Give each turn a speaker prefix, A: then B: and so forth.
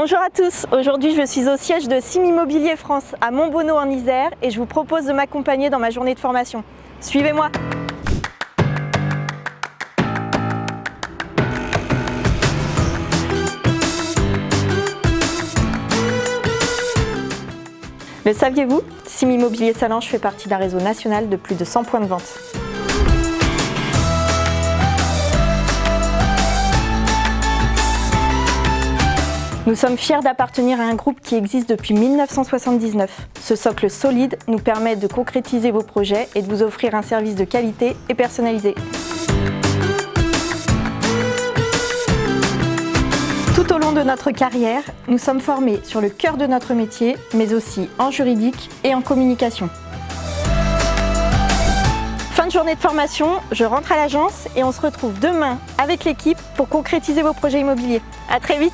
A: Bonjour à tous, aujourd'hui je suis au siège de Sim Immobilier France à Montbonneau en Isère et je vous propose de m'accompagner dans ma journée de formation. Suivez-moi Le saviez-vous? Sim Immobilier Salange fait partie d'un réseau national de plus de 100 points de vente. Nous sommes fiers d'appartenir à un groupe qui existe depuis 1979. Ce socle solide nous permet de concrétiser vos projets et de vous offrir un service de qualité et personnalisé. Tout au long de notre carrière, nous sommes formés sur le cœur de notre métier, mais aussi en juridique et en communication. Fin de journée de formation, je rentre à l'agence et on se retrouve demain avec l'équipe pour concrétiser vos projets immobiliers. A très vite